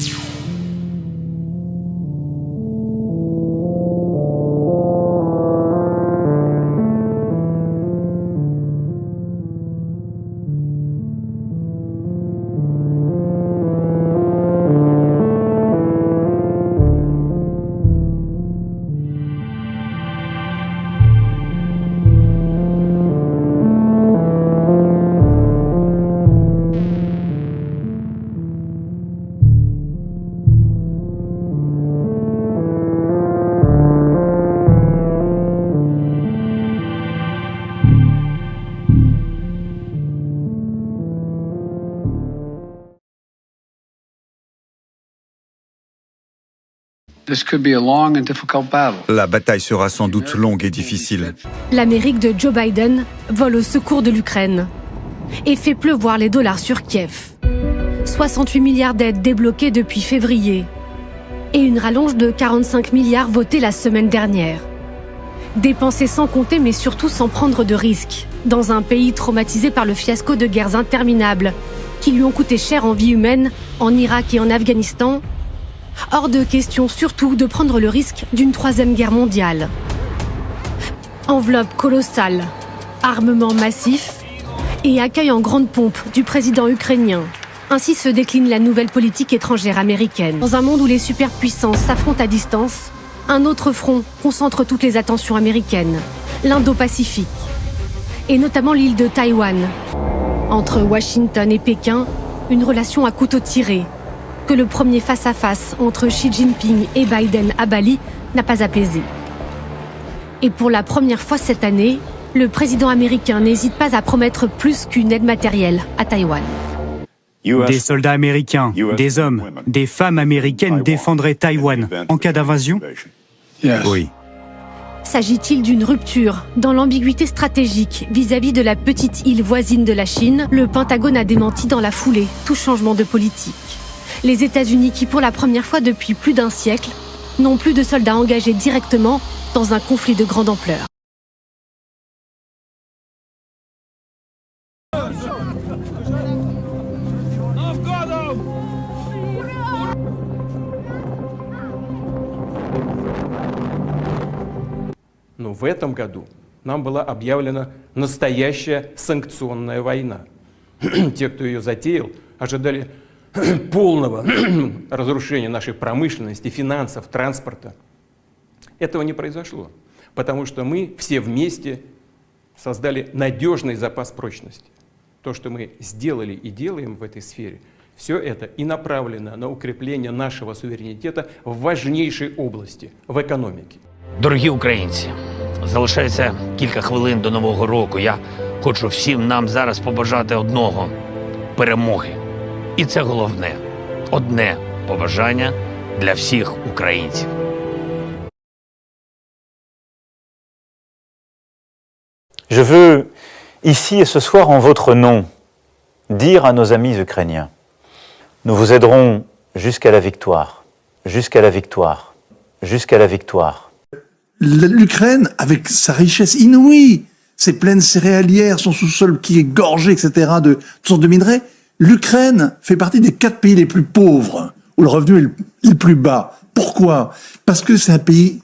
you. La bataille sera sans doute longue et difficile. L'Amérique de Joe Biden vole au secours de l'Ukraine et fait pleuvoir les dollars sur Kiev. 68 milliards d'aides débloquées depuis février et une rallonge de 45 milliards votée la semaine dernière. Dépensés sans compter mais surtout sans prendre de risques, dans un pays traumatisé par le fiasco de guerres interminables qui lui ont coûté cher en vie humaine en Irak et en Afghanistan Hors de question surtout de prendre le risque d'une troisième guerre mondiale. Enveloppe colossale, armement massif et accueil en grande pompe du président ukrainien. Ainsi se décline la nouvelle politique étrangère américaine. Dans un monde où les superpuissances s'affrontent à distance, un autre front concentre toutes les attentions américaines, l'Indo-Pacifique, et notamment l'île de Taïwan. Entre Washington et Pékin, une relation à couteau tiré que le premier face-à-face entre Xi Jinping et Biden à Bali n'a pas apaisé. Et pour la première fois cette année, le président américain n'hésite pas à promettre plus qu'une aide matérielle à Taïwan. Des soldats américains, des hommes, des femmes américaines défendraient Taïwan en cas d'invasion Oui. S'agit-il d'une rupture dans l'ambiguïté stratégique vis-à-vis -vis de la petite île voisine de la Chine? Le Pentagone a démenti dans la foulée tout changement de politique Les États-Unis qui, pour la première fois depuis plus d'un siècle, n'ont plus de soldats engagés directement dans un conflit de grande ampleur. Но в этом году нам была объявлена настоящая санкционная война. Те, кто ее затеял, ожидали полного разрушения нашей промышленности, финансов, транспорта. Этого не произошло, потому что мы все вместе создали надежный запас прочности. То, что мы сделали и делаем в этой сфере, все это и направлено на укрепление нашего суверенитета в важнейшей области, в экономике. Дорогі українці, залишається кілька хвилин до нового року. Я хочу всім нам зараз побажати одного перемоги. І це головне одне побажання для всіх українців. Je veux, ici et ce soir, en votre nom, dire à nos amis ukrainiens, nous vous aiderons jusqu'à la victoire, jusqu'à la victoire, jusqu'à la victoire. L'Ukraine, avec sa richesse inouïe, ses plaines céréalières, son sous-sol qui est gorgé, etc., de toutes sortes de minerais, l'Ukraine fait partie des quatre pays les plus pauvres, où le revenu est le plus bas. Pourquoi? Parce que c'est un pays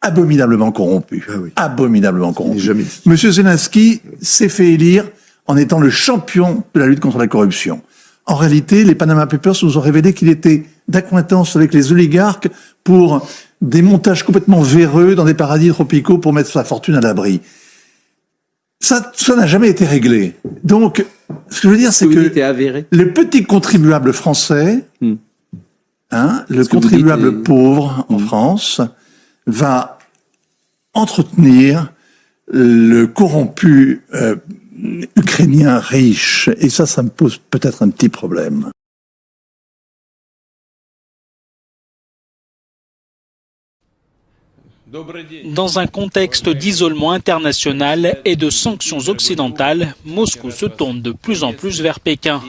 abominablement corrompu. Ah abominablement corrompu. Monsieur Zelensky s'est fait élire en étant le champion de la lutte contre la corruption. En réalité, les Panama Papers nous ont révélé qu'il était d'acquaintance avec les oligarques pour des montages complètement véreux dans des paradis tropicaux pour mettre sa fortune à l'abri. Ça, ça n'a jamais été réglé. Donc, ce que je veux dire, c'est que le petit contribuable français, hmm. hein, le contribuable pauvre en hmm. France, va entretenir le corrompu euh, ukrainien riche. Et ça, ça me pose peut-être un petit problème. Dans un contexte d'isolement international et de sanctions occidentales, Moscou se tourne de plus en plus vers Pékin.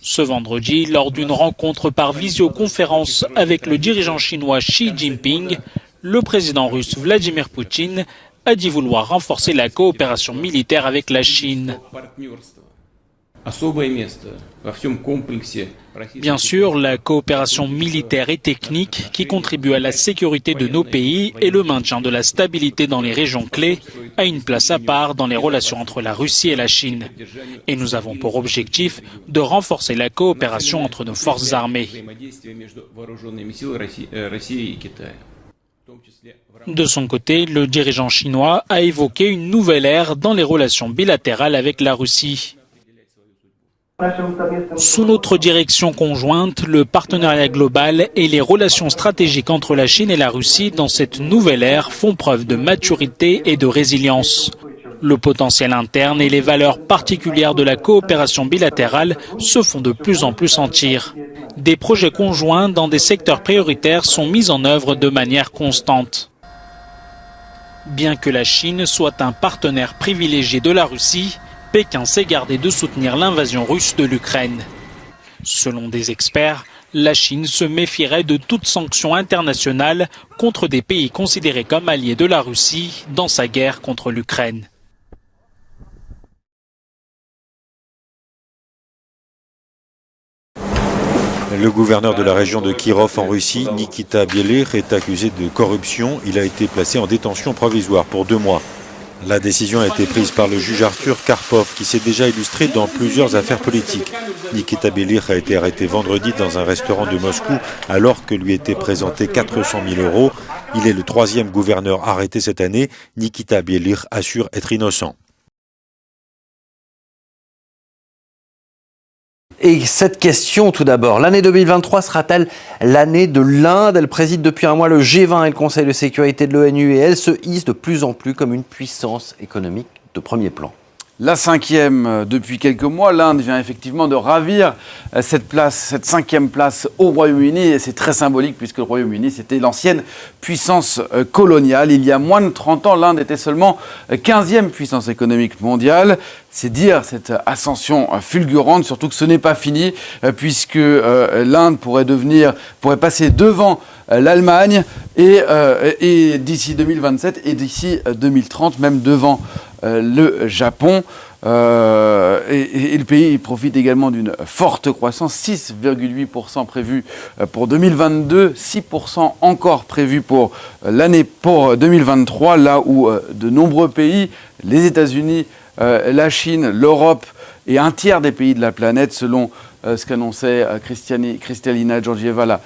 Ce vendredi, lors d'une rencontre par visioconférence avec le dirigeant chinois Xi Jinping, le président russe Vladimir Poutine a dit vouloir renforcer la coopération militaire avec la Chine. Bien sûr, la coopération militaire et technique qui contribue à la sécurité de nos pays et le maintien de la stabilité dans les régions clés a une place à part dans les relations entre la Russie et la Chine. Et nous avons pour objectif de renforcer la coopération entre nos forces armées. De son côté, le dirigeant chinois a évoqué une nouvelle ère dans les relations bilatérales avec la Russie. Sous notre direction conjointe, le partenariat global et les relations stratégiques entre la Chine et la Russie dans cette nouvelle ère font preuve de maturité et de résilience. Le potentiel interne et les valeurs particulières de la coopération bilatérale se font de plus en plus sentir. Des projets conjoints dans des secteurs prioritaires sont mis en œuvre de manière constante. Bien que la Chine soit un partenaire privilégié de la Russie, Pékin s'est gardé de soutenir l'invasion russe de l'Ukraine. Selon des experts, la Chine se méfierait de toute sanction internationale contre des pays considérés comme alliés de la Russie dans sa guerre contre l'Ukraine. Le gouverneur de la région de Kirov en Russie, Nikita Bielir, est accusé de corruption. Il a été placé en détention provisoire pour deux mois. La décision a été prise par le juge Arthur Karpov, qui s'est déjà illustré dans plusieurs affaires politiques. Nikita Bielir a été arrêté vendredi dans un restaurant de Moscou alors que lui était présenté 400 000 euros. Il est le troisième gouverneur arrêté cette année. Nikita Bielir assure être innocent. Et cette question tout d'abord, l'année 2023 sera-t-elle l'année de l'Inde? Elle préside depuis un mois le G20 et le Conseil de sécurité de l'ONU et elle se hisse de plus en plus comme une puissance économique de premier plan. La cinquième euh, depuis quelques mois, l'Inde vient effectivement de ravir euh, cette place, cette cinquième place au Royaume-Uni et c'est très symbolique puisque le Royaume-Uni c'était l'ancienne puissance euh, coloniale. Il y a moins de 30 ans, l'Inde était seulement 15e puissance économique mondiale. C'est dire cette ascension fulgurante, surtout que ce n'est pas fini puisque l'Inde pourrait devenir, pourrait passer devant l'Allemagne et, et d'ici 2027 et d'ici 2030 même devant le Japon. Euh, et, le pays profite également d'une forte croissance, 6,8% prévu euh, pour 2022, 6% encore prévu pour l'année pour 2023, là où de nombreux pays, les États-Unis, la Chine, l'Europe et un tiers des pays de la planète, selon ce qu'annonçait Kristalina Georgieva, la,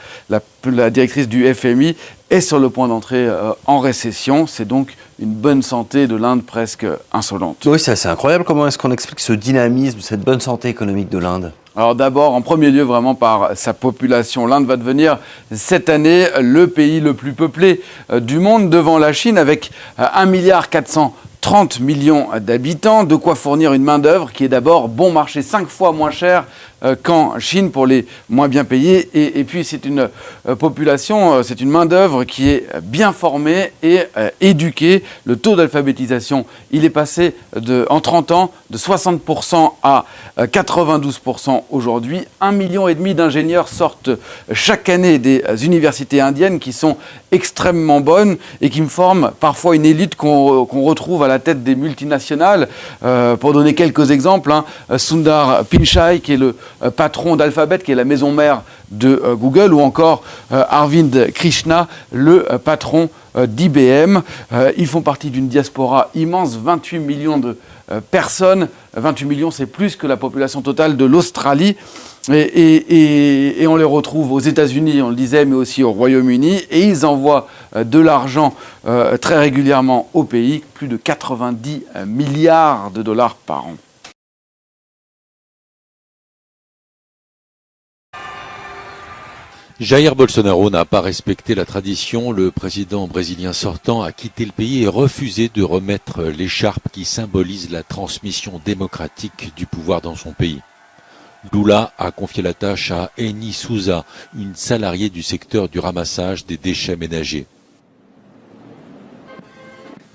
la, directrice du FMI, est sur le point d'entrer en récession. C'est donc une bonne santé de l'Inde presque insolente. Oui, c'est assez incroyable. Comment est-ce qu'on explique ce dynamisme, cette bonne santé économique de l'Inde? Alors d'abord, en premier lieu, vraiment par sa population. L'Inde va devenir cette année le pays le plus peuplé euh, du monde devant la Chine avec 1 euh, milliard 430 millions d'habitants, de quoi fournir une main-d'œuvre qui est d'abord bon marché, 5 fois moins cher euh, qu'en Chine pour les moins bien payés. Et, puis c'est une euh, population, euh, c'est une main-d'œuvre qui est bien formée et éduquée. Le taux d'alphabétisation, il est passé de, en 30 ans de 60% à 92% aujourd'hui. Un million et demi d'ingénieurs sortent chaque année des universités indiennes qui sont extrêmement bonnes et qui me forment parfois une élite qu'on retrouve à la tête des multinationales. pour donner quelques exemples, hein, Sundar Pichai, qui est le euh, patron d'Alphabet, qui est la maison mère de euh, Google, ou encore euh, Arvind Krishna, le patron d'IBM. Ils font partie d'une diaspora immense, 28 millions de personnes. 28 millions, c'est plus que la population totale de l'Australie. Et, on les retrouve aux États-Unis, on le disait, mais aussi au Royaume-Uni. Et ils envoient de l'argent très régulièrement au pays, plus de 90 milliards de dollars par an. Jair Bolsonaro n'a pas respecté la tradition. Le président brésilien sortant a quitté le pays et refusé de remettre l'écharpe qui symbolise la transmission démocratique du pouvoir dans son pays. Lula a confié la tâche à Eni Souza, une salariée du secteur du ramassage des déchets ménagers.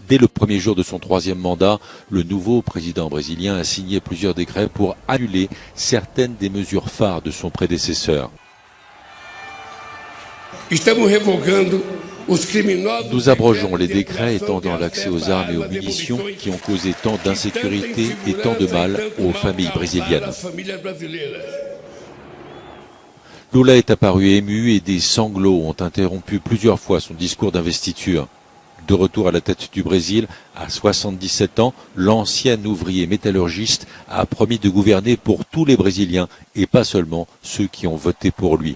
Dès le premier jour de son troisième mandat, le nouveau président brésilien a signé plusieurs décrets pour annuler certaines des mesures phares de son prédécesseur. Nous abrogeons les décrets étendant l'accès aux armes et aux munitions qui ont causé tant d'insécurité et tant de mal aux familles brésiliennes. Lula est apparu ému et des sanglots ont interrompu plusieurs fois son discours d'investiture. De retour à la tête du Brésil, à 77 ans, l'ancien ouvrier métallurgiste a promis de gouverner pour tous les Brésiliens et pas seulement ceux qui ont voté pour lui.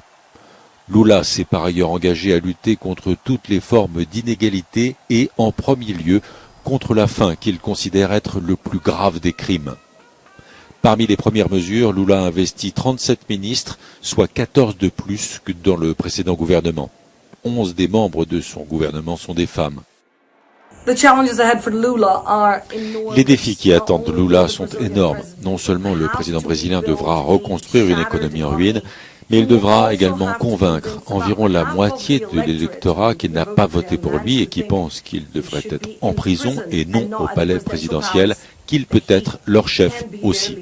Lula s'est par ailleurs engagé à lutter contre toutes les formes d'inégalité et, en premier lieu, contre la faim qu'il considère être le plus grave des crimes. Parmi les premières mesures, Lula a investi 37 ministres, soit 14 de plus que dans le précédent gouvernement. 11 des membres de son gouvernement sont des femmes. Les défis qui attendent Lula sont énormes. Non seulement le président brésilien devra reconstruire une économie en ruine, mais il devra également convaincre environ la moitié de l'électorat qui n'a pas voté pour lui et qui pense qu'il devrait être en prison et non au palais présidentiel, qu'il peut être leur chef aussi.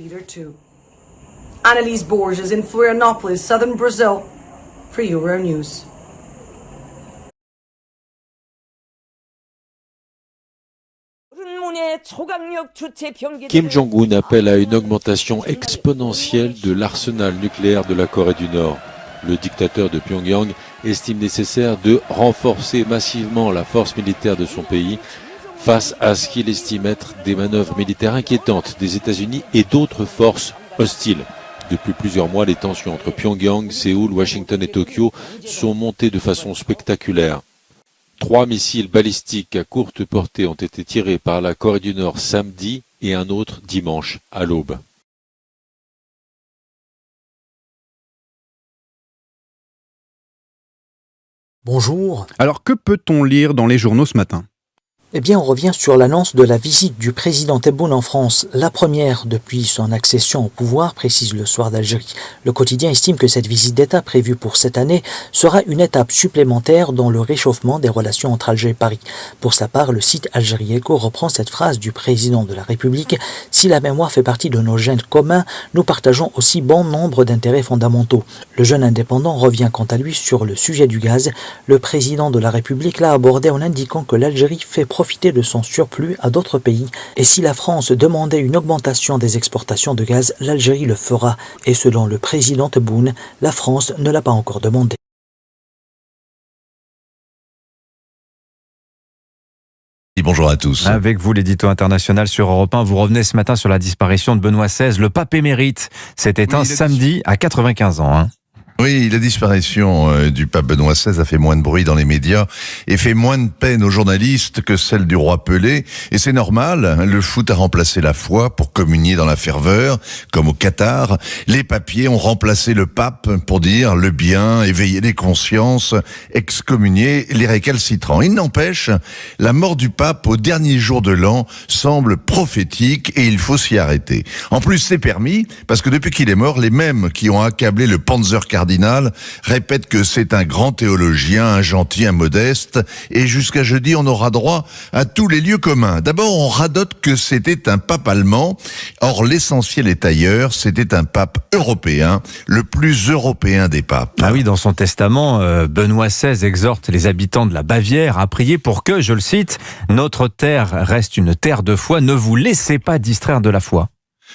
Borges in southern Brazil. Kim Jong-un appelle à une augmentation exponentielle de l'arsenal nucléaire de la Corée du Nord. Le dictateur de Pyongyang estime nécessaire de renforcer massivement la force militaire de son pays face à ce qu'il estime être des manœuvres militaires inquiétantes des États-Unis et d'autres forces hostiles. Depuis plusieurs mois, les tensions entre Pyongyang, Séoul, Washington et Tokyo sont montées de façon spectaculaire. Trois missiles balistiques à courte portée ont été tirés par la Corée du Nord samedi et un autre dimanche à l'aube. Bonjour. Alors que peut-on lire dans les journaux ce matin? Eh bien, on revient sur l'annonce de la visite du président Tebboune en France, la première depuis son accession au pouvoir, précise le soir d'Algérie. Le quotidien estime que cette visite d'État prévue pour cette année sera une étape supplémentaire dans le réchauffement des relations entre Alger et Paris. Pour sa part, le site Algérie Echo reprend cette phrase du président de la République « Si la mémoire fait partie de nos gènes communs, nous partageons aussi bon nombre d'intérêts fondamentaux ». Le jeune indépendant revient quant à lui sur le sujet du gaz. Le président de la République l'a abordé en indiquant que l'Algérie fait profiter de son surplus à d'autres pays. Et si la France demandait une augmentation des exportations de gaz, l'Algérie le fera. Et selon le président Tebboune, la France ne l'a pas encore demandé. Bonjour à tous. Avec vous, l'édito international sur Europe 1, vous revenez ce matin sur la disparition de Benoît XVI, le pape émérite. C'était un samedi à 95 ans. Hein. Oui, la disparition euh, du pape Benoît XVI a fait moins de bruit dans les médias et fait moins de peine aux journalistes que celle du roi Pelé. Et c'est normal, le foot a remplacé la foi pour communier dans la ferveur, comme au Qatar. Les papiers ont remplacé le pape pour dire le bien, éveiller les consciences, excommunier les récalcitrants. Il n'empêche, la mort du pape au dernier jour de l'an semble prophétique et il faut s'y arrêter. En plus, c'est permis parce que depuis qu'il est mort, les mêmes qui ont accablé le Panzer répète que c'est un grand théologien, un gentil, un modeste, et jusqu'à jeudi, on aura droit à tous les lieux communs. D'abord, on radote que c'était un pape allemand, or l'essentiel est ailleurs, c'était un pape européen, le plus européen des papes. Ah oui, dans son testament, euh, Benoît XVI exhorte les habitants de la Bavière à prier pour que, je le cite, notre terre reste une terre de foi, ne vous laissez pas distraire de la foi.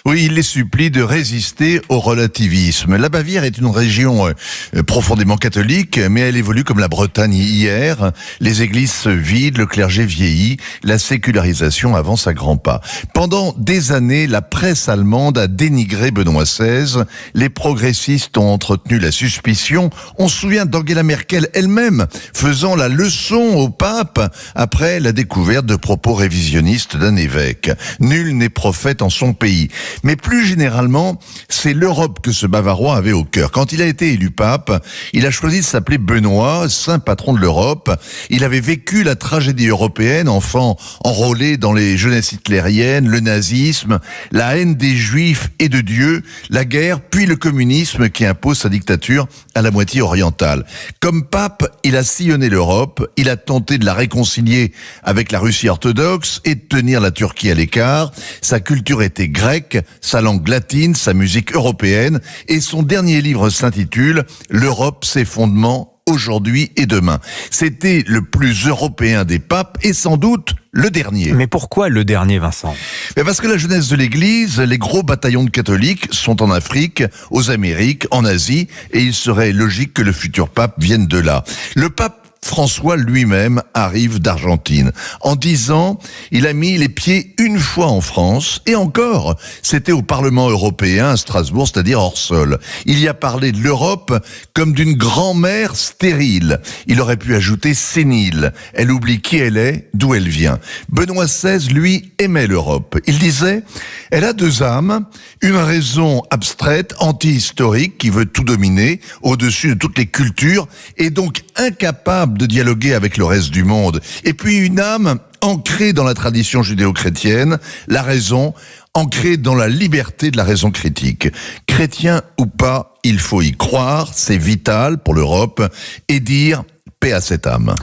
Oui, il les supplie de résister au relativisme. La Bavière est une région euh, profondément catholique, mais elle évolue comme la Bretagne hier. Les églises se vident, le clergé vieillit, la sécularisation avance à grands pas. Pendant des années, la presse allemande a dénigré Benoît XVI. Les progressistes ont entretenu la suspicion. On se souvient d'Angela Merkel elle-même faisant la leçon au pape après la découverte de propos révisionnistes d'un évêque. Nul n'est prophète en son pays. Mais plus généralement, c'est l'Europe que ce Bavarois avait au cœur. Quand il a été élu pape, il a choisi de s'appeler Benoît, saint patron de l'Europe. Il avait vécu la tragédie européenne, enfant enrôlé dans les jeunesses hitlériennes, le nazisme, la haine des juifs et de Dieu, la guerre, puis le communisme qui impose sa dictature à la moitié orientale. Comme pape, il a sillonné l'Europe, il a tenté de la réconcilier avec la Russie orthodoxe et de tenir la Turquie à l'écart. Sa culture était grecque, sa langue latine, sa musique européenne, et son dernier livre s'intitule L'Europe, ses fondements aujourd'hui et demain. C'était le plus européen des papes et sans doute le dernier. Mais pourquoi le dernier, Vincent? Parce que la jeunesse de l'Église, les gros bataillons de catholiques sont en Afrique, aux Amériques, en Asie, et il serait logique que le futur pape vienne de là. Le pape François lui-même arrive d'Argentine. En dix ans, il a mis les pieds une fois en France, et encore, c'était au Parlement européen à Strasbourg, c'est-à-dire hors sol. Il y a parlé de l'Europe comme d'une grand-mère stérile. Il aurait pu ajouter sénile. Elle oublie qui elle est, d'où elle vient. Benoît XVI, lui, aimait l'Europe. Il disait, elle a deux âmes, une raison abstraite, anti-historique, qui veut tout dominer, au-dessus de toutes les cultures, et donc incapable de dialoguer avec le reste du monde. Et puis une âme ancrée dans la tradition judéo-chrétienne, la raison, ancrée dans la liberté de la raison critique. Chrétien ou pas, il faut y croire, c'est vital pour l'Europe, et dire paix à cette âme.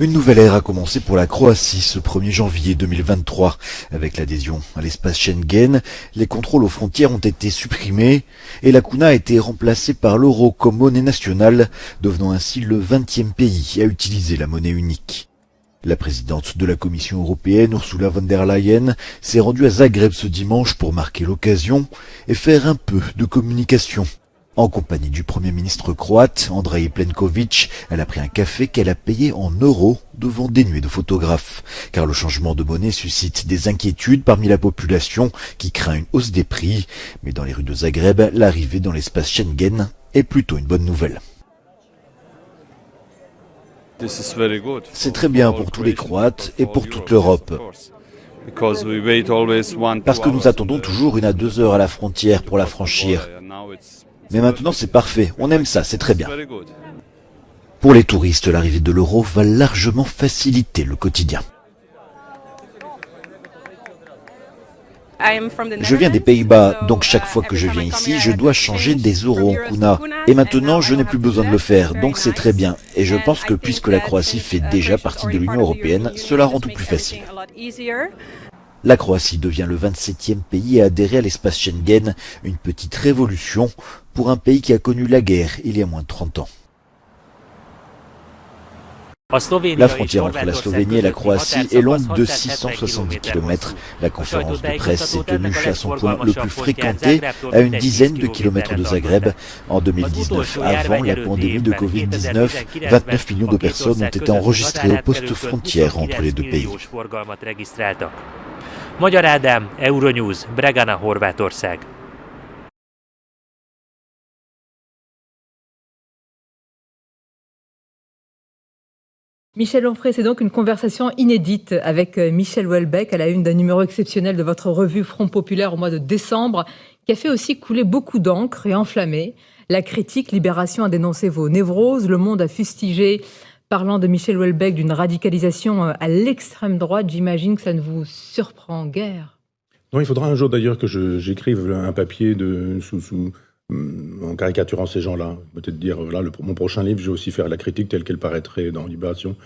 Une nouvelle ère a commencé pour la Croatie ce 1er janvier 2023. Avec l'adhésion à l'espace Schengen, les contrôles aux frontières ont été supprimés et la Kuna a été remplacée par l'euro comme monnaie nationale, devenant ainsi le 20e pays à utiliser la monnaie unique. La présidente de la Commission européenne, Ursula von der Leyen, s'est rendue à Zagreb ce dimanche pour marquer l'occasion et faire un peu de communication en compagnie du Premier ministre croate, Andrei Plenković, elle a pris un café qu'elle a payé en euros devant des nuées de photographes. Car le changement de monnaie suscite des inquiétudes parmi la population qui craint une hausse des prix. Mais dans les rues de Zagreb, l'arrivée dans l'espace Schengen est plutôt une bonne nouvelle. C'est très bien pour tous les Croates et pour toute l'Europe. Parce que nous attendons toujours une à deux heures à la frontière pour la franchir. Mais maintenant, c'est parfait. On aime ça, c'est très bien. Pour les touristes, l'arrivée de l'euro va largement faciliter le quotidien. Je viens des Pays-Bas, donc chaque fois que je viens ici, je dois changer des euros en kuna. Et maintenant, je n'ai plus besoin de le faire, donc c'est très bien. Et je pense que puisque la Croatie fait déjà partie de l'Union Européenne, cela rend tout plus facile. La Croatie devient le 27e pays à adhérer à l'espace Schengen, une petite révolution pour un pays qui a connu la guerre il y a moins de 30 ans. La frontière entre la Slovénie et la Croatie est longue de 670 km. La conférence de presse s'est tenue à son point le plus fréquenté, à une dizaine de kilomètres de Zagreb. En 2019, avant la pandémie de Covid-19, 29 millions de personnes ont été enregistrées aux postes frontières entre les deux pays. Magyar Ádám, Euronews, Bregana, Horvátország. Michel Onfray, c'est donc une conversation inédite avec euh, Michel Houellebecq à la une d'un numéro exceptionnel de votre revue Front Populaire au mois de décembre, qui a fait aussi couler beaucoup d'encre et enflammé. La critique Libération a dénoncé vos névroses, Le Monde a fustigé Parlant de Michel Houellebecq, d'une radicalisation euh, à l'extrême droite, j'imagine que ça ne vous surprend guère. Non, il faudra un jour d'ailleurs que j'écrive un papier de, sous, en caricaturant ces gens-là. Peut-être dire, voilà, le, mon prochain livre, je vais aussi faire la critique telle qu'elle paraîtrait dans Libération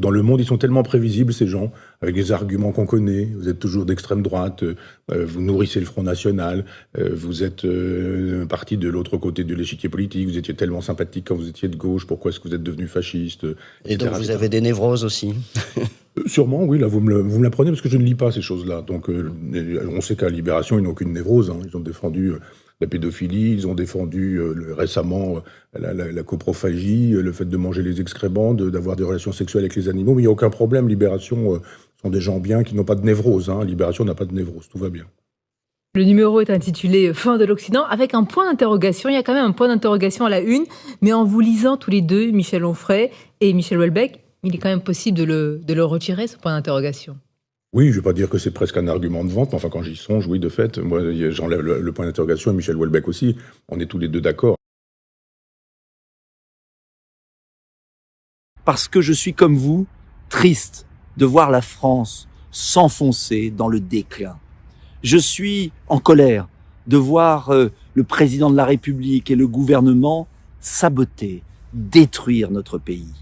dans le monde, ils sont tellement prévisibles, ces gens, avec des arguments qu'on connaît. Vous êtes toujours d'extrême droite, euh, vous nourrissez le Front National, euh, vous êtes euh, parti de l'autre côté de l'échiquier politique, vous étiez tellement sympathique quand vous étiez de gauche, pourquoi est-ce que vous êtes devenu fasciste Et donc vous avez des névroses aussi Sûrement, oui, là vous me, l'apprenez parce que je ne lis pas ces choses-là. Donc on sait qu'à Libération, ils n'ont aucune névrose, hein. ils ont défendu la pédophilie, ils ont défendu euh, récemment euh, la, coprophagie, euh, le fait de manger les excréments, d'avoir des relations sexuelles avec les animaux, mais il n'y a aucun problème. Libération sont des gens bien qui n'ont pas de névrose. Hein. Libération n'a pas de névrose, tout va bien. Le numéro est intitulé Fin de l'Occident avec un point d'interrogation. Il y a quand même un point d'interrogation à la une, mais en vous lisant tous les deux, Michel Onfray et Michel Houellebecq, il est quand même possible de le, de le retirer, ce point d'interrogation. Oui, je ne vais pas dire que c'est presque un argument de vente, mais enfin, quand j'y songe, oui, de fait, moi, j'enlève le, point d'interrogation et Michel Houellebecq aussi. On est tous les deux d'accord. Parce que je suis comme vous, triste de voir la France s'enfoncer dans le déclin. Je suis en colère de voir euh, le président de la République et le gouvernement saboter, détruire notre pays.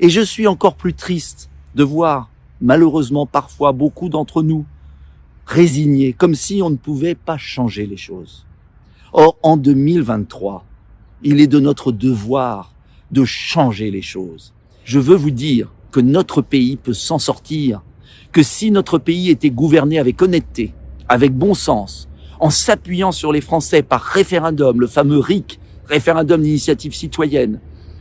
Et je suis encore plus triste de voir malheureusement parfois beaucoup d'entre nous, résignés, comme si on ne pouvait pas changer les choses. Or, en 2023, il est de notre devoir de changer les choses. Je veux vous dire que notre pays peut s'en sortir, que si notre pays était gouverné avec honnêteté, avec bon sens, en s'appuyant sur les Français par référendum, le fameux RIC, référendum d'initiative citoyenne,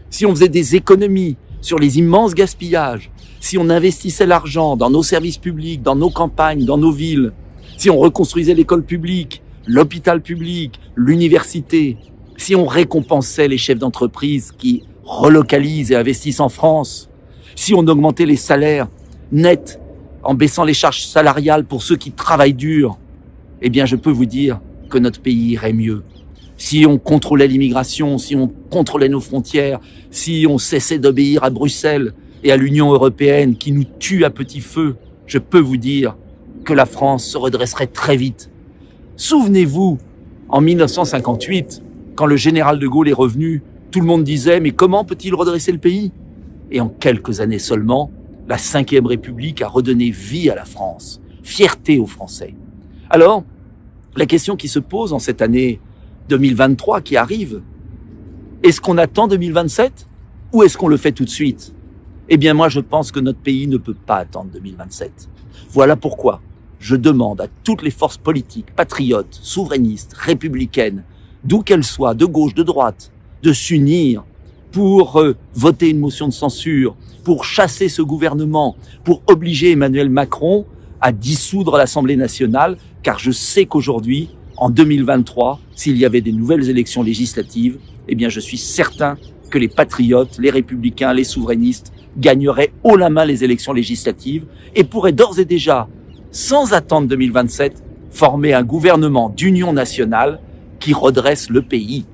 si on faisait des économies sur les immenses gaspillages, si on investissait l'argent dans nos services publics, dans nos campagnes, dans nos villes, si on reconstruisait l'école publique, l'hôpital public, l'université, si on récompensait les chefs d'entreprise qui relocalisent et investissent en France, si on augmentait les salaires nets en baissant les charges salariales pour ceux qui travaillent dur, eh bien je peux vous dire que notre pays irait mieux. Si on contrôlait l'immigration, si on contrôlait nos frontières, si on cessait d'obéir à Bruxelles et à l'Union européenne qui nous tue à petit feu, je peux vous dire que la France se redresserait très vite. Souvenez-vous, en 1958, quand le général de Gaulle est revenu, tout le monde disait mais comment peut-il redresser le pays? Et en quelques années seulement, la Ve République a redonné vie à la France, fierté aux Français. Alors, la question qui se pose en cette année 2023 qui arrive, est-ce qu'on attend 2027 ou est-ce qu'on le fait tout de suite? Eh bien moi je pense que notre pays ne peut pas attendre 2027. Voilà pourquoi je demande à toutes les forces politiques, patriotes, souverainistes, républicaines, d'où qu'elles soient, de gauche, de droite, de s'unir pour euh, voter une motion de censure, pour chasser ce gouvernement, pour obliger Emmanuel Macron à dissoudre l'Assemblée nationale, car je sais qu'aujourd'hui, en 2023, s'il y avait des nouvelles élections législatives, eh bien je suis certain que les patriotes, les républicains, les souverainistes gagneraient haut la main les élections législatives et pourraient d'ores et déjà, sans attendre 2027, former un gouvernement d'union nationale qui redresse le pays.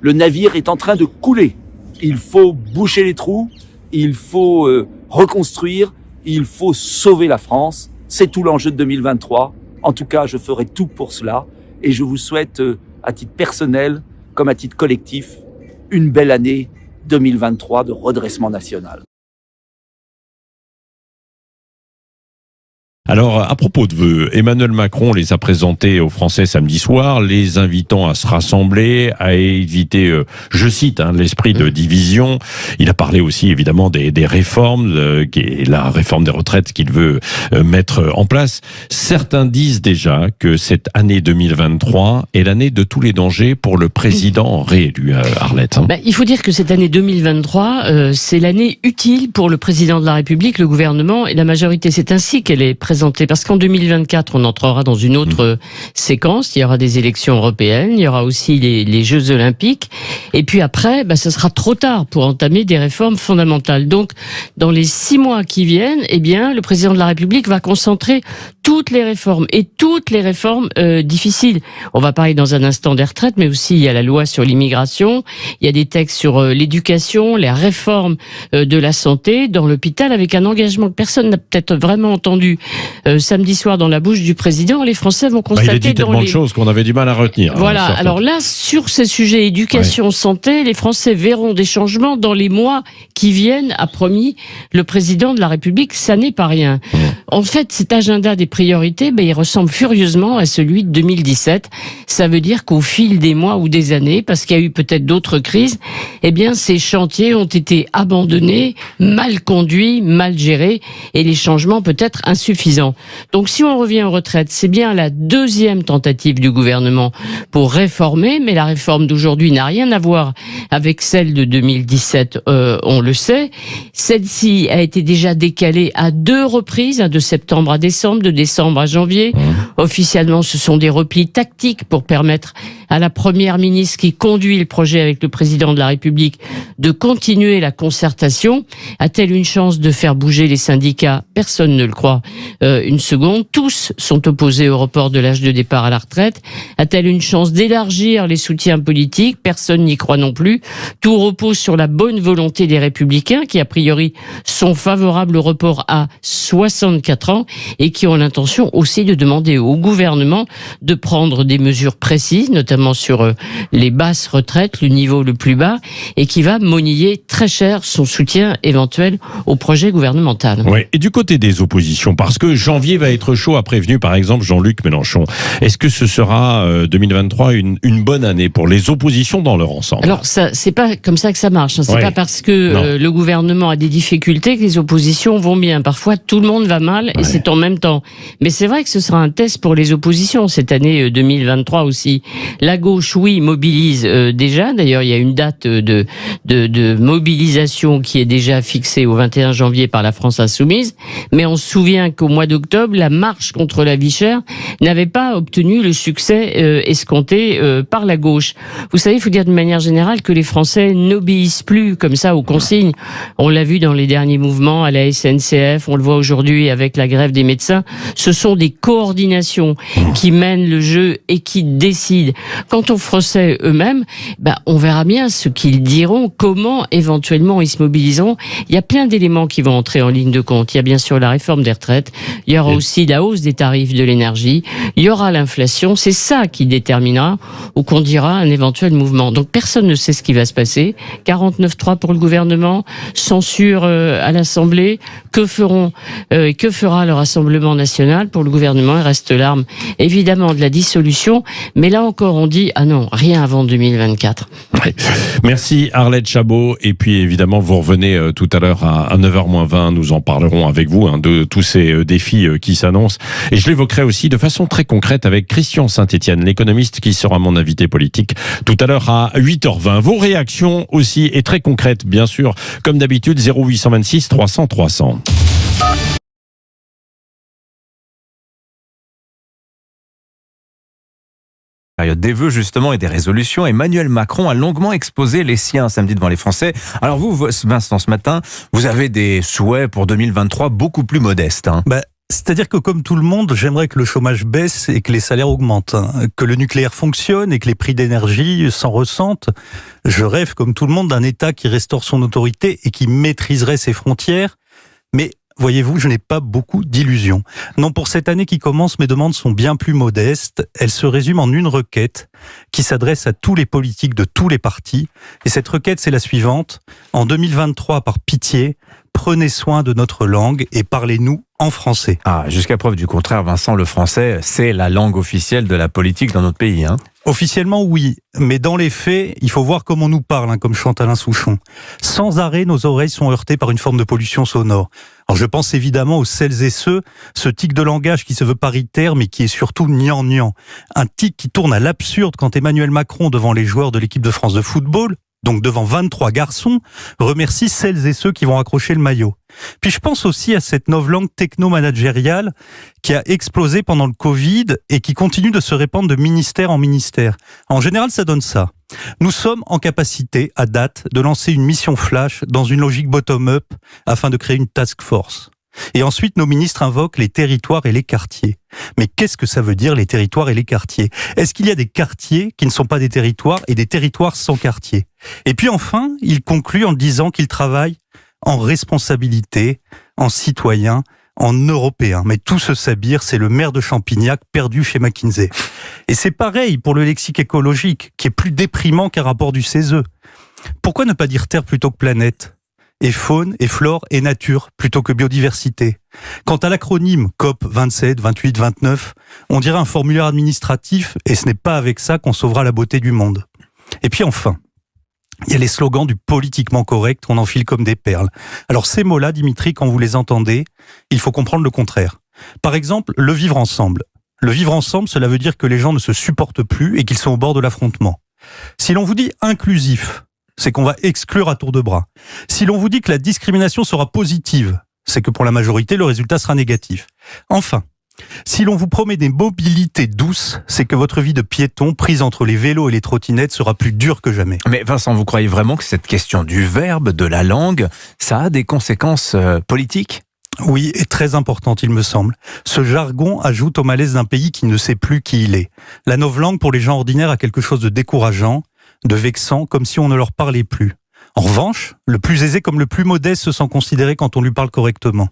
Le navire est en train de couler. Il faut boucher les trous, il faut euh, reconstruire, il faut sauver la France. C'est tout l'enjeu de 2023. En tout cas, je ferai tout pour cela et je vous souhaite, euh, à titre personnel comme à titre collectif, une belle année 2023 de redressement national. Alors, à propos de vœux, Emmanuel Macron les a présentés aux Français samedi soir, les invitant à se rassembler, à éviter, euh, je cite, hein, l'esprit de division. Il a parlé aussi évidemment des, des réformes, euh, qui est la réforme des retraites qu'il veut euh, mettre en place. Certains disent déjà que cette année 2023 est l'année de tous les dangers pour le président réélu, Arlette. Hein. Bah, il faut dire que cette année 2023, c'est l'année utile pour le président de la République, le gouvernement et la majorité. C'est ainsi qu'elle est présentée parce qu'en 2024, on entrera dans une autre mmh. séquence. Il y aura des élections européennes, il y aura aussi les, les Jeux Olympiques, et puis après, bah, ce sera trop tard pour entamer des réformes fondamentales. Donc, dans les six mois qui viennent, eh bien, le président de la République va concentrer toutes les réformes et toutes les réformes euh, difficiles. On va parler dans un instant des retraites, mais aussi il y a la loi sur l'immigration, il y a des textes sur euh, l'éducation, les réformes euh, de la santé dans l'hôpital, avec un engagement que personne n'a peut-être vraiment entendu euh, samedi soir dans la bouche du président, les Français vont constater. Bah, il a dit tellement de choses qu'on avait du mal à retenir. Hein, voilà. alors là, sur ces sujets éducation, santé, les Français verront des changements dans les mois qui viennent, a promis le président de la République. Ça n'est pas rien. En fait, cet agenda des priorités, ben, il ressemble furieusement à celui de 2017. Ça veut dire qu'au fil des mois ou des années, parce qu'il y a eu peut-être d'autres crises, eh bien, ces chantiers ont été abandonnés, mal conduits, mal gérés, et les changements peut-être insuffisants. Donc si on revient aux retraites, c'est bien la deuxième tentative du gouvernement pour réformer, mais la réforme d'aujourd'hui n'a rien à voir avec celle de 2017, euh, on le sait. Celle-ci a été déjà décalée à deux reprises, de septembre à décembre, de décembre à janvier. Mmh. Officiellement, ce sont des replis tactiques pour permettre à la première ministre qui conduit le projet avec le président de la République de continuer la concertation. A-t-elle une chance de faire bouger les syndicats? Personne ne le croit. Euh, une seconde. Tous sont opposés au report de l'âge de départ à la retraite. A-t-elle une chance d'élargir les soutiens politiques? Personne n'y croit non plus. Tout repose sur la bonne volonté des républicains qui, a priori, sont favorables au report à 64 ans et qui ont l'intention aussi de demander au gouvernement de prendre des mesures précises, notamment notamment sur euh, les basses retraites, le niveau le plus bas, et qui va moniller très cher son soutien éventuel au projet gouvernemental. Ouais. Et du côté des oppositions, parce que janvier va être chaud, a prévenu par exemple Jean-Luc Mélenchon. Est-ce que ce sera 2023 une, une bonne année pour les oppositions dans leur ensemble? Alors ça, c'est pas comme ça que ça marche. Hein. C'est Ouais. pas parce que euh, le gouvernement a des difficultés que les oppositions vont bien. Parfois, tout le monde va mal et c'est en même temps. Mais c'est vrai que ce sera un test pour les oppositions cette année euh, 2023 aussi. La gauche, oui, mobilise euh, déjà. D'ailleurs, il y a une date de, de, de mobilisation qui est déjà fixée au 21 janvier par la France Insoumise. Mais on se souvient qu'au mois d'octobre, la marche contre la vie chère n'avait pas obtenu le succès euh, escompté euh, par la gauche. Vous savez, il faut dire de manière générale que les Français n'obéissent plus comme ça aux consignes. On l'a vu dans les derniers mouvements à la SNCF, on le voit aujourd'hui avec la grève des médecins. Ce sont des coordinations qui mènent le jeu et qui décident. Quant aux Français eux-mêmes, bah, on verra bien ce qu'ils diront, comment éventuellement ils se mobiliseront. Il y a plein d'éléments qui vont entrer en ligne de compte. Il y a bien sûr la réforme des retraites, il y aura aussi la hausse des tarifs de l'énergie, il y aura l'inflation. C'est ça qui déterminera ou qu'on dira un éventuel mouvement. Donc personne ne sait ce qui va se passer. 49-3 pour le gouvernement, censure euh, à l'Assemblée. Que feront euh, et que fera le Rassemblement national? Pour le gouvernement Il reste l'arme évidemment de la dissolution, mais là encore on dit ah non rien avant 2024. Merci Arlette Chabot. Et puis évidemment, vous revenez euh, tout à l'heure à, à 9h20. Nous en parlerons avec vous hein, de tous ces euh, défis euh, qui s'annoncent. Et je l'évoquerai aussi de façon très concrète avec Christian Saint-Etienne, l'économiste qui sera mon invité politique tout à l'heure à 8h20. Vos réactions aussi et très concrètes, bien sûr, comme d'habitude, 0826 300 300. Des vœux justement et des résolutions, Emmanuel Macron a longuement exposé les siens samedi devant les Français. Alors vous, Vincent, ce matin, vous avez des souhaits pour 2023 beaucoup plus modestes. hein. Bah, C'est-à-dire que comme tout le monde, j'aimerais que le chômage baisse et que les salaires augmentent, hein. que le nucléaire fonctionne et que les prix d'énergie s'en ressentent. Je rêve, comme tout le monde, d'un État qui restaure son autorité et qui maîtriserait ses frontières. Mais voyez-vous, je n'ai pas beaucoup d'illusions. Non, pour cette année qui commence, mes demandes sont bien plus modestes. Elles se résument en une requête qui s'adresse à tous les politiques de tous les partis. Et cette requête, c'est la suivante. En 2023, par pitié, prenez soin de notre langue et parlez-nous en français. Ah, jusqu'à preuve du contraire, Vincent, le français, c'est la langue officielle de la politique dans notre pays. Hein. Officiellement, oui, mais dans les faits, il faut voir comment on nous parle, hein, comme chante Alain Souchon. Sans arrêt, nos oreilles sont heurtées par une forme de pollution sonore. Alors je pense évidemment aux celles et ceux, ce tic de langage qui se veut paritaire, mais qui est surtout niant-niant. Un tic qui tourne à l'absurde quand Emmanuel Macron, devant les joueurs de l'équipe de France de football, donc devant 23 garçons, remercie celles et ceux qui vont accrocher le maillot. Puis je pense aussi à cette novlangue techno-managériale qui a explosé pendant le Covid et qui continue de se répandre de ministère en ministère. En général, ça donne ça. Nous sommes en capacité, à date, de lancer une mission flash dans une logique bottom-up afin de créer une task force. Et ensuite, nos ministres invoquent les territoires et les quartiers. Mais qu'est-ce que ça veut dire, les territoires et les quartiers? Est-ce qu'il y a des quartiers qui ne sont pas des territoires et des territoires sans quartier? Et puis enfin, il conclut en disant qu'il travaille en responsabilité, en citoyen, en européen. Mais tout ce sabir, c'est le maire de Champignac perdu chez McKinsey. Et c'est pareil pour le lexique écologique, qui est plus déprimant qu'un rapport du CESE. Pourquoi ne pas dire terre plutôt que planète? Et faune, et flore, et nature, plutôt que biodiversité. Quant à l'acronyme COP 27, 28, 29, on dirait un formulaire administratif, et ce n'est pas avec ça qu'on sauvera la beauté du monde. Et puis enfin, il y a les slogans du politiquement correct, on enfile comme des perles. Alors ces mots-là, Dimitri, quand vous les entendez, il faut comprendre le contraire. Par exemple, le vivre ensemble. Le vivre ensemble, cela veut dire que les gens ne se supportent plus et qu'ils sont au bord de l'affrontement. Si l'on vous dit inclusif, c'est qu'on va exclure à tour de bras. Si l'on vous dit que la discrimination sera positive, c'est que pour la majorité, le résultat sera négatif. Enfin, si l'on vous promet des mobilités douces, c'est que votre vie de piéton prise entre les vélos et les trottinettes sera plus dure que jamais. Mais Vincent, vous croyez vraiment que cette question du verbe, de la langue, ça a des conséquences euh, politiques? Oui, et très importante, il me semble. Ce jargon ajoute au malaise d'un pays qui ne sait plus qui il est. La novlangue, pour les gens ordinaires, a quelque chose de décourageant, de vexant, comme si on ne leur parlait plus. En revanche, le plus aisé comme le plus modeste se sent considéré quand on lui parle correctement.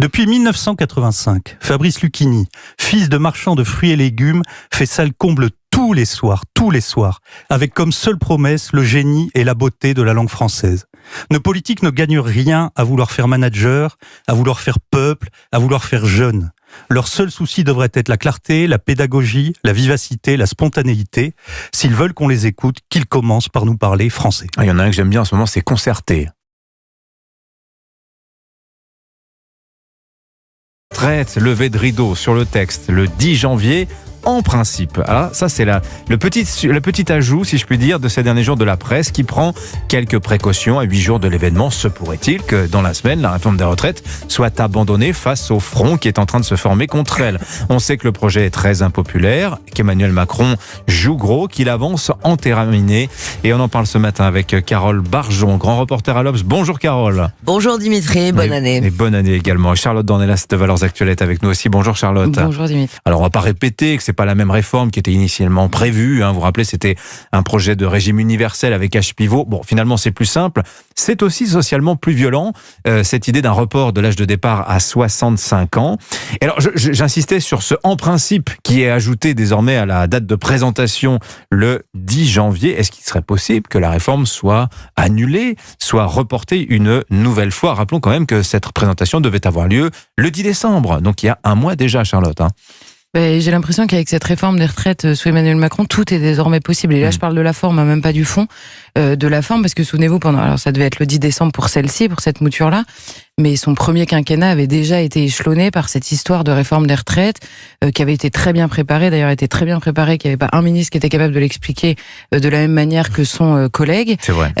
Depuis 1985, Fabrice Lucchini, fils de marchand de fruits et légumes, fait sale comble tous les soirs, tous les soirs, avec comme seule promesse le génie et la beauté de la langue française. Nos politiques ne gagnent rien à vouloir faire manager, à vouloir faire peuple, à vouloir faire jeune. Leur seul souci devrait être la clarté, la pédagogie, la vivacité, la spontanéité. S'ils veulent qu'on les écoute, qu'ils commencent par nous parler français. Ah, il y en a un que j'aime bien en ce moment, c'est concerté. Traite, levée de rideau sur le texte le 10 janvier en principe. Alors ça c'est la, le petit, le petit ajout, si je puis dire, de ces derniers jours de la presse qui prend quelques précautions à huit jours de l'événement. Se pourrait-il que dans la semaine, la réforme des retraites soit abandonnée face au front qui est en train de se former contre elle? On sait que le projet est très impopulaire, qu'Emmanuel Macron joue gros, qu'il avance en terminé. Et on en parle ce matin avec Carole Barjon, grand reporter à l'Obs. Bonjour Carole. Bonjour Dimitri, bonne et, année. Et bonne année également. Charlotte Dornelas de Valeurs Actuelles est avec nous aussi. Bonjour Charlotte. Bonjour Dimitri. Alors on va pas répéter que c'est pas la même réforme qui était initialement prévue. Hein. Vous vous rappelez, c'était un projet de régime universel avec H pivot. Bon, finalement, c'est plus simple. C'est aussi socialement plus violent, euh, cette idée d'un report de l'âge de départ à 65 ans. Et alors, j'insistais sur ce en principe qui est ajouté désormais à la date de présentation le 10 janvier. Est-ce qu'il serait possible que la réforme soit annulée, soit reportée une nouvelle fois? Rappelons quand même que cette présentation devait avoir lieu le 10 décembre, donc il y a un mois déjà, Charlotte. Hein. Ben, j'ai l'impression qu'avec cette réforme des retraites euh, sous Emmanuel Macron, tout est désormais possible. Et là, je mm. parle de la forme, hein, même pas du fond, euh, de la forme, parce que souvenez-vous, pendant, alors ça devait être le 10 décembre pour celle-ci, pour cette mouture-là, mais son premier quinquennat avait déjà été échelonné par cette histoire de réforme des retraites, euh, qui avait été très bien préparée, d'ailleurs était très bien préparée, qu'il n'y avait pas un ministre qui était capable de l'expliquer euh, de la même manière que son euh, collègue, vrai.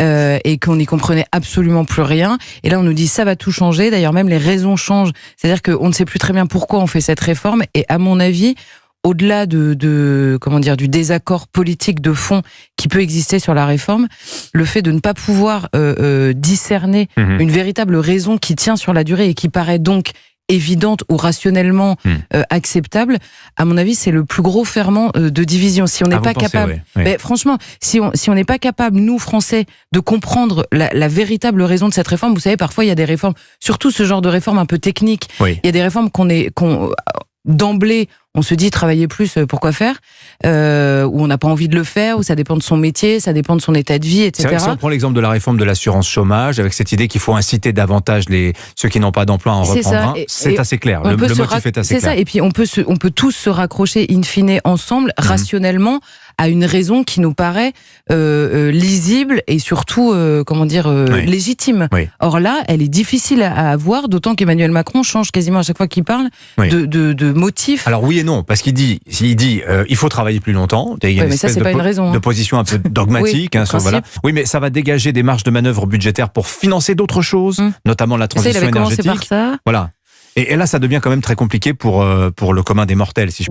et qu'on n'y comprenait absolument plus rien. Et là, on nous dit ça va tout changer. D'ailleurs, même les raisons changent. C'est-à-dire qu'on ne sait plus très bien pourquoi on fait cette réforme. Et à mon avis, au-delà de, de, comment dire du désaccord politique de fond qui peut exister sur la réforme, le fait de ne pas pouvoir euh, euh, discerner Mhm. une véritable raison qui tient sur la durée et qui paraît donc évidente ou rationnellement Mhm. euh, acceptable, à mon avis, c'est le plus gros ferment euh, de division. Si on n'est Ah, pas pensez, capable, oui, oui. Ben, franchement, si on si on n'est pas capable, nous Français, de comprendre la, la véritable raison de cette réforme, vous savez, parfois il y a des réformes, surtout ce genre de réforme un peu technique. Oui. Il y a des réformes qu'on est qu'on d'emblée, on se dit travailler plus, euh, pourquoi faire euh, Ou on n'a pas envie de le faire, ou ça dépend de son métier, ça dépend de son état de vie, C'est etc. vrai que si on prend l'exemple de la réforme de l'assurance chômage, avec cette idée qu'il faut inciter davantage les, ceux qui n'ont pas d'emploi à en C'est reprendre c'est assez clair. Le, le motif est assez C'est clair. ça. Et puis on peut se, on peut tous se raccrocher in fine ensemble, Mhm. rationnellement, à une raison qui nous paraît euh, euh, lisible et surtout, euh, comment dire, euh, Oui. légitime. Oui. Or là, elle est difficile à, avoir, d'autant qu'Emmanuel Macron change quasiment à chaque fois qu'il parle Oui. de, de, de motif. Alors oui et non, parce qu'il dit, il dit, il faut travailler plus longtemps. Il y a une mais ça, c'est pas une raison, hein. de position un peu dogmatique. Oui, hein, sur- voilà. Oui, mais ça va dégager des marges de manœuvre budgétaires pour financer d'autres choses, notamment la Hum. Ça, il transition avait énergétique. par ça. Voilà. Et, et là, ça devient quand même très compliqué pour, pour le commun des mortels, si je